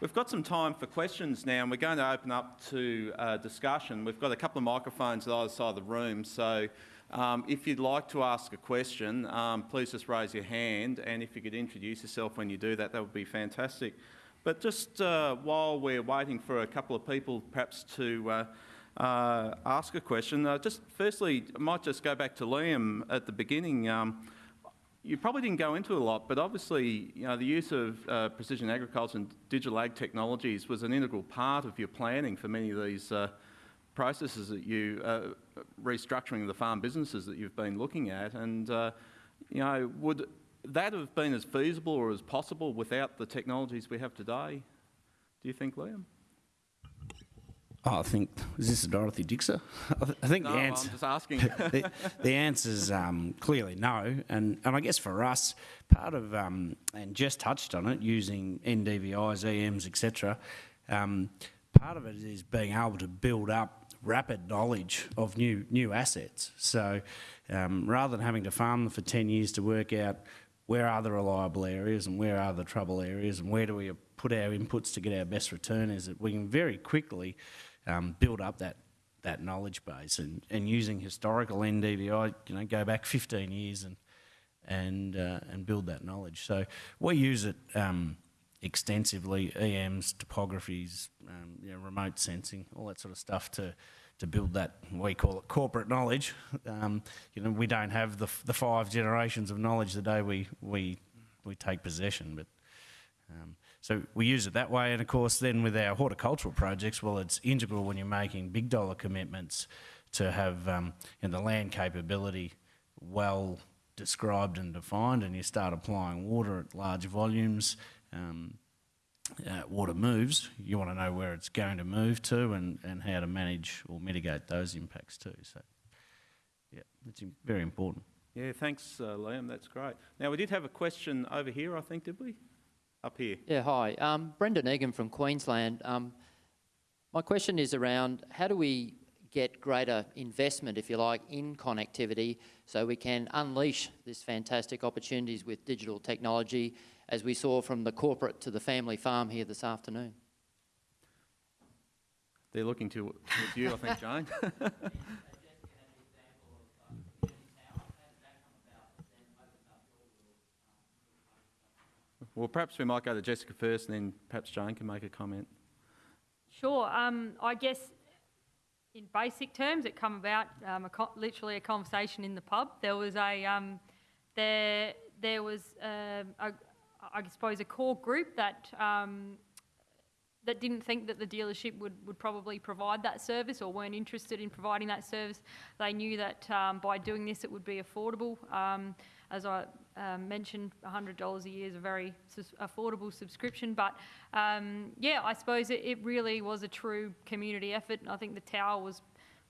We've got some time for questions now, and we're going to open up to uh, discussion. We've got a couple of microphones at either side of the room, so um, if you'd like to ask a question, um, please just raise your hand, and if you could introduce yourself when you do that, that would be fantastic. But just uh, while we're waiting for a couple of people perhaps to uh, uh, ask a question, uh, just firstly, I might just go back to Liam at the beginning. Um, you probably didn't go into a lot, but obviously, you know, the use of uh, precision agriculture and digital ag technologies was an integral part of your planning for many of these uh, processes that you, uh, restructuring the farm businesses that you've been looking at. And, uh, you know, would that have been as feasible or as possible without the technologies we have today? Do you think, Liam? Oh, I think, is this a Dorothy Dixer? I think No, the I'm answer, just asking. the, the answer's um, clearly no. And, and I guess for us, part of, um, and Jess touched on it, using NDVIs, EMs, etc., um, part of it is being able to build up rapid knowledge of new, new assets. So um, rather than having to farm them for 10 years to work out where are the reliable areas and where are the trouble areas and where do we put our inputs to get our best return is that we can very quickly um, build up that that knowledge base and, and using historical NDVI, you know, go back 15 years and and uh, and build that knowledge. So we use it um, extensively, EMs, topographies, um, you know, remote sensing, all that sort of stuff to to build that we call it corporate knowledge. Um, you know, we don't have the, the five generations of knowledge the day we we we take possession, but um, so we use it that way. And of course, then with our horticultural projects, well, it's integral when you're making big dollar commitments to have um, you know, the land capability well described and defined, and you start applying water at large volumes. Um, uh, water moves, you want to know where it's going to move to and, and how to manage or mitigate those impacts too. So, yeah, it's very important. Yeah, thanks, uh, Liam. That's great. Now, we did have a question over here, I think, did we? Up here. Yeah, hi. Um, Brendan Egan from Queensland. Um, my question is around how do we get greater investment, if you like, in connectivity so we can unleash this fantastic opportunities with digital technology as we saw from the corporate to the family farm here this afternoon? They're looking to, you, I think, Jane. well, perhaps we might go to Jessica first and then perhaps Jane can make a comment. Sure. Um, I guess in basic terms, it come about um, a literally a conversation in the pub. There was a um, there there was um, a, I suppose a core group that um, that didn't think that the dealership would, would probably provide that service or weren't interested in providing that service. They knew that um, by doing this it would be affordable. As I um, mentioned, $100 a year is a very affordable subscription. But um, yeah, I suppose it, it really was a true community effort. And I think the tower was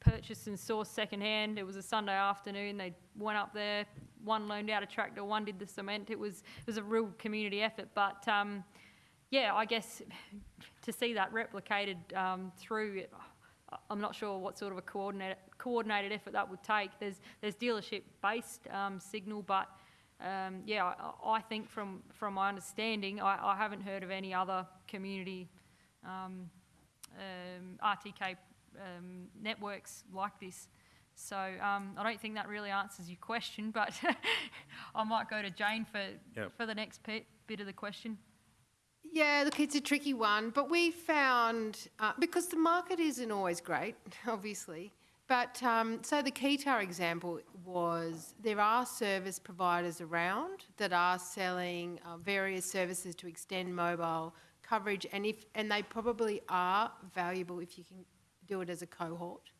purchased and sourced secondhand. It was a Sunday afternoon. They went up there. One loaned out a tractor. One did the cement. It was it was a real community effort. But um, yeah, I guess to see that replicated um, through I'm not sure what sort of a coordinated coordinated effort that would take. There's there's dealership based um, signal, but um, yeah, I, I think from from my understanding, I, I haven't heard of any other community um, um, RTK um, networks like this. So um, I don't think that really answers your question, but I might go to Jane for Yep. for the next bit of the question. Yeah, look, it's a tricky one, but we found uh, because the market isn't always great, obviously. But um, so the Keytah example was there are service providers around that are selling uh, various services to extend mobile coverage, and if and they probably are valuable if you can do it as a cohort.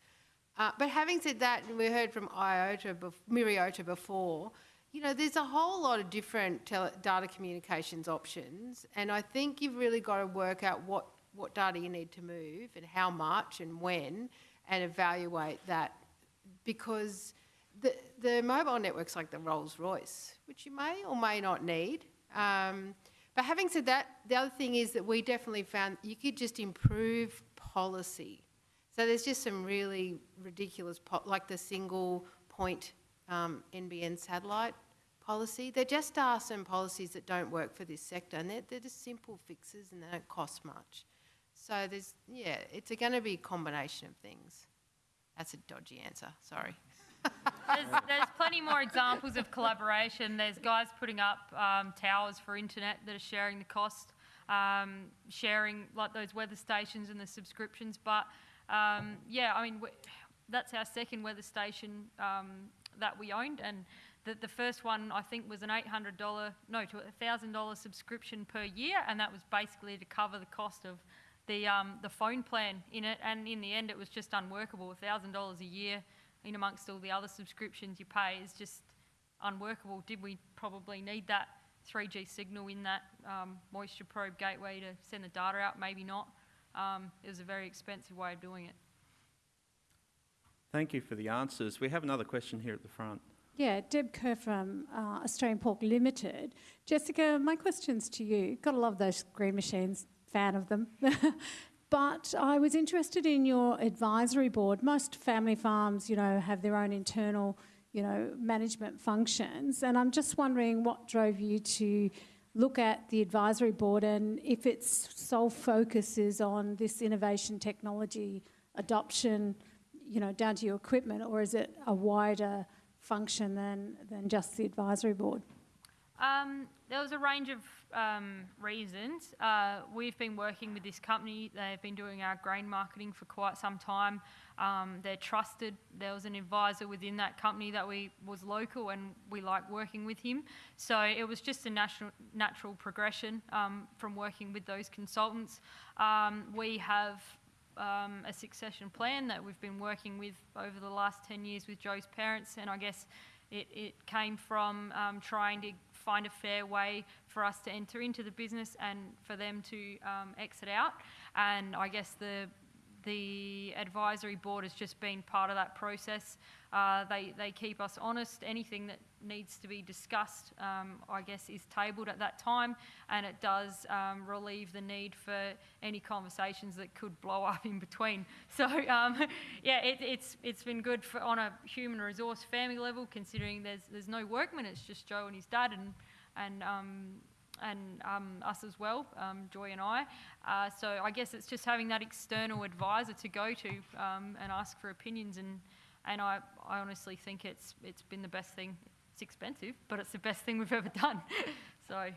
Uh, but having said that, we heard from IOTA, Myriota before, you know, there's a whole lot of different data communications options, and I think you've really got to work out what, what data you need to move and how much and when, and evaluate that because the, the mobile network's like the Rolls Royce, which you may or may not need. Um, but having said that, the other thing is that we definitely found you could just improve policy. So there's just some really ridiculous, like the single point um, NBN satellite policy. There just are some policies that don't work for this sector, and they're, they're just simple fixes and they don't cost much. So there's, yeah, it's going to be a combination of things. That's a dodgy answer, sorry. There's, there's plenty more examples of collaboration. There's guys putting up um, towers for internet that are sharing the cost, um, sharing like those weather stations and the subscriptions. But um, yeah, I mean, that's our second weather station um, that we owned, and the, the first one I think was an $800, no, to a $1,000 subscription per year, and that was basically to cover the cost of the um, the phone plan in it. And in the end, it was just unworkable. $1,000 a year in amongst all the other subscriptions you pay is just unworkable. Did we probably need that 3G signal in that um, moisture probe gateway to send the data out? Maybe not. Um, it was a very expensive way of doing it. Thank you for the answers. We have another question here at the front. Yeah, Deb Kerr from uh, Australian Pork Limited. Jessica, my question's to you. Gotta love those green machines, fan of them. but I was interested in your advisory board. Most family farms, you know, have their own internal, you know, management functions. And I'm just wondering what drove you to look at the advisory board and if its sole focus is on this innovation technology adoption, you know, down to your equipment, or is it a wider function than, than just the advisory board? Um, there was a range of um, reasons. Uh, we've been working with this company. They've been doing our grain marketing for quite some time. Um, they're trusted. There was an advisor within that company that we was local, and we like working with him. So it was just a natural natural progression um, from working with those consultants. Um, we have um, a succession plan that we've been working with over the last 10 years with Joe's parents, and I guess it, it came from um, trying to find a fair way for us to enter into the business and for them to um, exit out. And I guess the the advisory board has just been part of that process. Uh, they, they keep us honest. Anything that needs to be discussed, um, I guess, is tabled at that time, and it does um, relieve the need for any conversations that could blow up in between. So, um, yeah, it, it's it's been good for, on a human resource family level, considering there's there's no workman. It's just Joe and his dad, and and um, and um, us as well, um, Joy and I. Uh, so I guess it's just having that external advisor to go to um, and ask for opinions, and and I, I honestly think it's it's been the best thing. It's expensive, but it's the best thing we've ever done. so.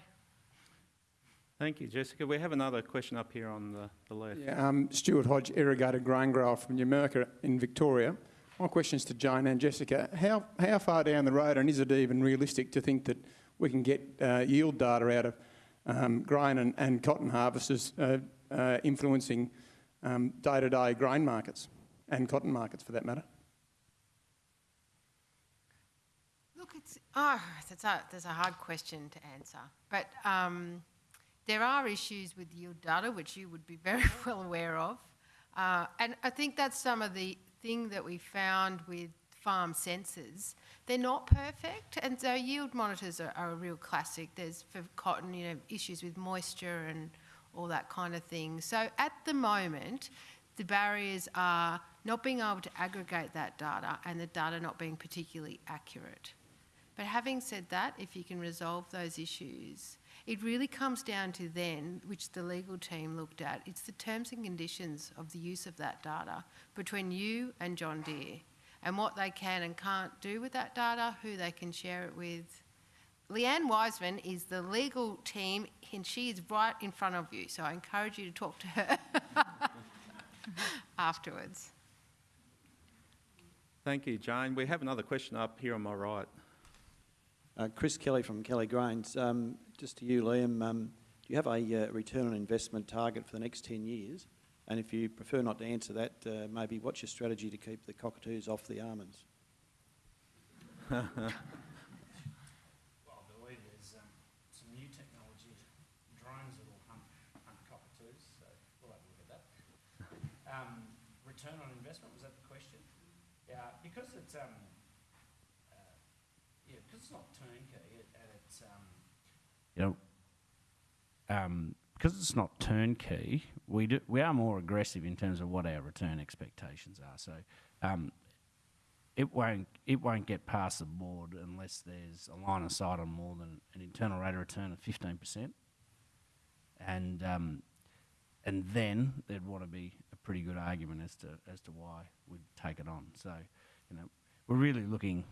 Thank you, Jessica. We have another question up here on the, the left. Yeah, um, Stuart Hodge, irrigated grain grower from Numurkah in Victoria. My question is to Jane and Jessica. How, how far down the road, and is it even realistic to think that we can get uh, yield data out of um, grain and, and cotton harvesters uh, uh, influencing um, day-to-day grain markets and cotton markets for that matter? Look, it's, oh, that's a, that's a hard question to answer. But um, there are issues with yield data, which you would be very well aware of. Uh, and I think that's some of the thing that we found with farm sensors. They're not perfect, and so yield monitors are, are, a real classic. There's for cotton, you know, issues with moisture and all that kind of thing. So at the moment, the barriers are not being able to aggregate that data and the data not being particularly accurate. But having said that, if you can resolve those issues, it really comes down to then, which the legal team looked at, it's the terms and conditions of the use of that data between you and John Deere and what they can and can't do with that data, who they can share it with. Leanne Wiseman is the legal team and she is right in front of you, so I encourage you to talk to her afterwards. Thank you, Jane. We have another question up here on my right. Uh, Chris Kelly from Kelly Grains. Um, just to you, Liam, um, do you have a uh, return on investment target for the next 10 years? And if you prefer not to answer that, uh, maybe what's your strategy to keep the cockatoos off the almonds? well, I believe there's um, some new technology, drones that will hunt, hunt cockatoos, so we'll have a look at that. Um, return on investment, was that the question? Yeah, because it's, um, uh, yeah, because it's not turnkey and it's, um, you know, um, because it's not turnkey, we do, we are more aggressive in terms of what our return expectations are. So, um, it won't it won't get past the board unless there's a line of sight on more than an internal rate of return of fifteen percent, and um, and then there'd want to be a pretty good argument as to as to why we'd take it on. So, you know, we're really looking,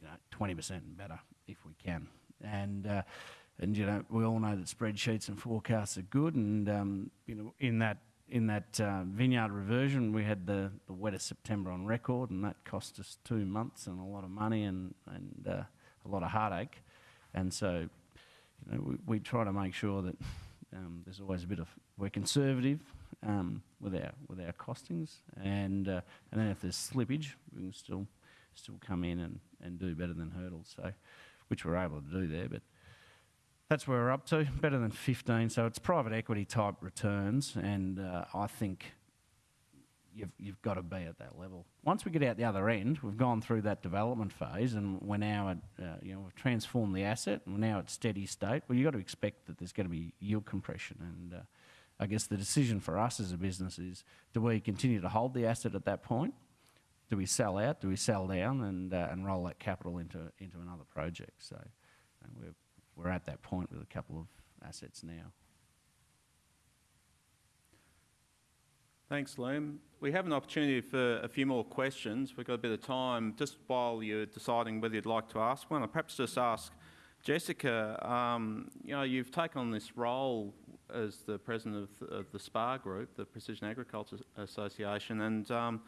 you know, twenty percent better if we can, and. Uh, and you know, we all know that spreadsheets and forecasts are good, and um, you know, in that in that uh, vineyard reversion, we had the, the wettest September on record, and that cost us two months and a lot of money and, and uh, a lot of heartache. And so, you know, we, we try to make sure that um, there's always a bit of we're conservative um, with our with our costings, and uh, and then if there's slippage, we can still still come in and, and do better than hurdles. So, which we're able to do there, but that's where we're up to, better than 15. So it's private equity type returns, and uh, I think you've, you've got to be at that level. Once we get out the other end, we've gone through that development phase, and we're now at, uh, you know, we've transformed the asset, and we're now at steady state. Well, you've got to expect that there's going to be yield compression, and uh, I guess the decision for us as a business is: do we continue to hold the asset at that point? Do we sell out? Do we sell down and uh, and roll that capital into into another project? So we're we're at that point with a couple of assets now. Thanks, Liam. We have an opportunity for a few more questions. We've got a bit of time. Just while you're deciding whether you'd like to ask one, I'll perhaps just ask Jessica, um, you know, you've taken on this role as the president of, of the SPA Group, the Precision Agriculture Association, and um,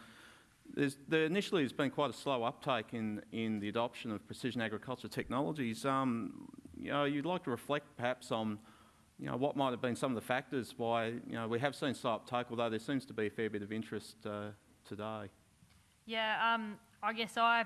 there initially has been quite a slow uptake in, in the adoption of precision agriculture technologies. Um, you know, you'd like to reflect perhaps on you know, what might have been some of the factors why you know, we have seen slow uptake, although there seems to be a fair bit of interest uh, today. Yeah, um, I guess I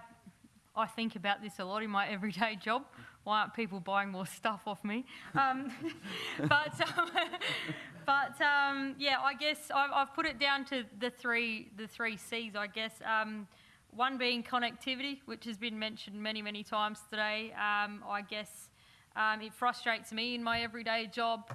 I think about this a lot in my everyday job. Why aren't people buying more stuff off me? Um, but um, but um, yeah, I guess I've, I've, put it down to the three the three C's. I guess um, one being connectivity, which has been mentioned many many times today. Um, I guess. Um, it frustrates me in my everyday job.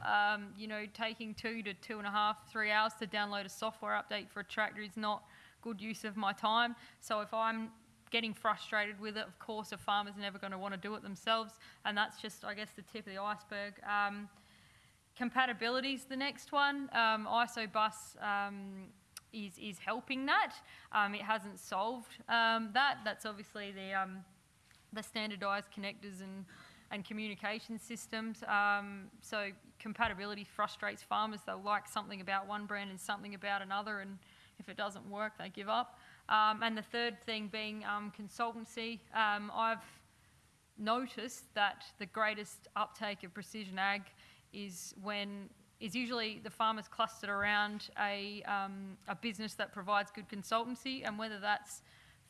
you know, taking two to two and a half, three hours to download a software update for a tractor is not good use of my time. So if I'm getting frustrated with it. Of course, a farmer's never going to want to do it themselves, and that's just, I guess, the tip of the iceberg. Um, compatibility is the next one. Um, ISOBUS um, is, is helping that. Um, it hasn't solved um, that. That's obviously the, um, the standardised connectors and, and communication systems. Um, so compatibility frustrates farmers. They'll like something about one brand and something about another, and if it doesn't work, they give up. Um, and the third thing being um, consultancy. Um, I've noticed that the greatest uptake of precision ag is when is usually the farmers clustered around a, um, a business that provides good consultancy, and whether that's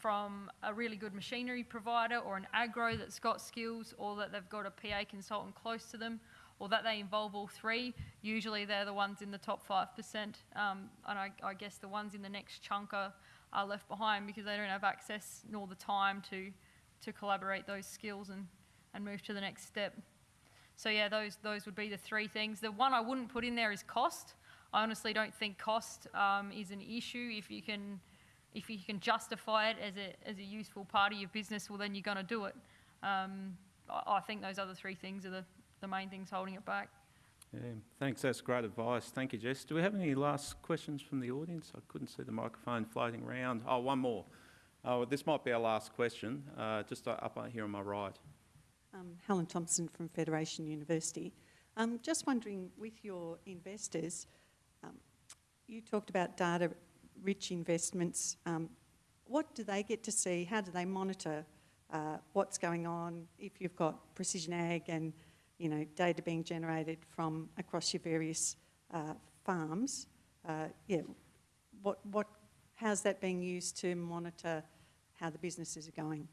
from a really good machinery provider or an agro that's got skills, or that they've got a PA consultant close to them, or that they involve all three. Usually they're the ones in the top 5%, um, and I, I, guess the ones in the next chunk are are left behind because they don't have access nor the time to, to collaborate those skills and, and move to the next step. So yeah, those, those would be the three things. The one I wouldn't put in there is cost. I honestly don't think cost um, is an issue. If you can, if you can justify it as a, as a useful part of your business, well then you're going to do it. Um, I, I think those other three things are the, the main things holding it back. Yeah, thanks. That's great advice. Thank you, Jess. Do we have any last questions from the audience? I couldn't see the microphone floating around. Oh, one more. Oh, this might be our last question, uh, just up here on my right. Um, Helen Thompson from Federation University. Um, just wondering, with your investors, um, you talked about data-rich investments. Um, what do they get to see? How do they monitor uh, what's going on if you've got precision ag and you know, data being generated from across your various uh, farms. Uh, yeah, what, what, how's that being used to monitor how the businesses are going?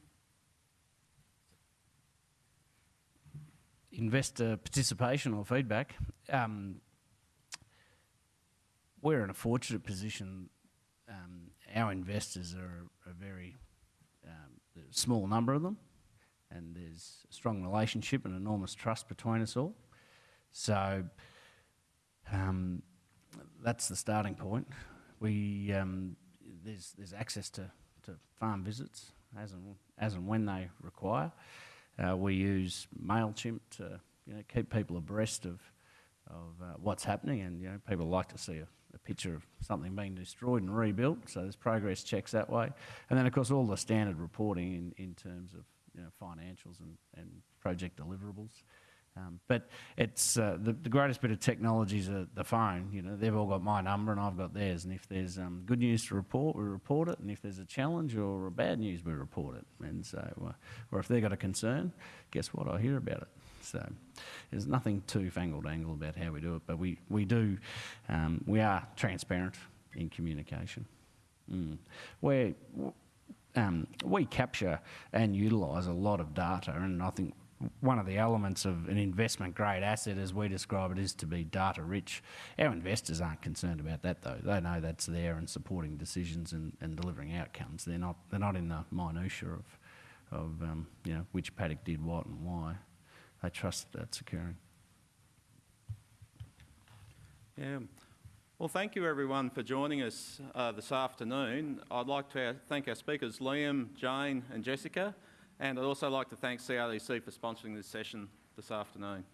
Investor participation or feedback. Um, we're in a fortunate position. Um, our investors are a very um, small number of them and there's a strong relationship and enormous trust between us all. So um, that's the starting point. We um, there's there's access to, to farm visits as and, as and when they require. Uh, we use MailChimp to you know, keep people abreast of, of uh, what's happening and you know, people like to see a, a picture of something being destroyed and rebuilt, so there's progress checks that way. And then of course all the standard reporting in, in terms of you know, financials and, and project deliverables. Um, but it's uh, the, the greatest bit of technology is the phone. You know, they've all got my number and I've got theirs. And if there's um, good news to report, we report it. And if there's a challenge or a bad news, we report it. And so, uh, or if they've got a concern, guess what? I hear about it. So there's nothing too fangled angle about how we do it. But we we do, um, we are transparent in communication. Mm. Um, we capture and utilise a lot of data, and I think one of the elements of an investment grade asset, as we describe it, is to be data rich. Our investors aren't concerned about that though. They know that's there and supporting decisions and, and delivering outcomes. They're not they're not in the minutiae of of um, you know which paddock did what and why. They trust that's occurring. Yeah. Well, thank you everyone for joining us uh, this afternoon. I'd like to thank our speakers, Liam, Jane and Jessica. And I'd also like to thank CRDC for sponsoring this session this afternoon.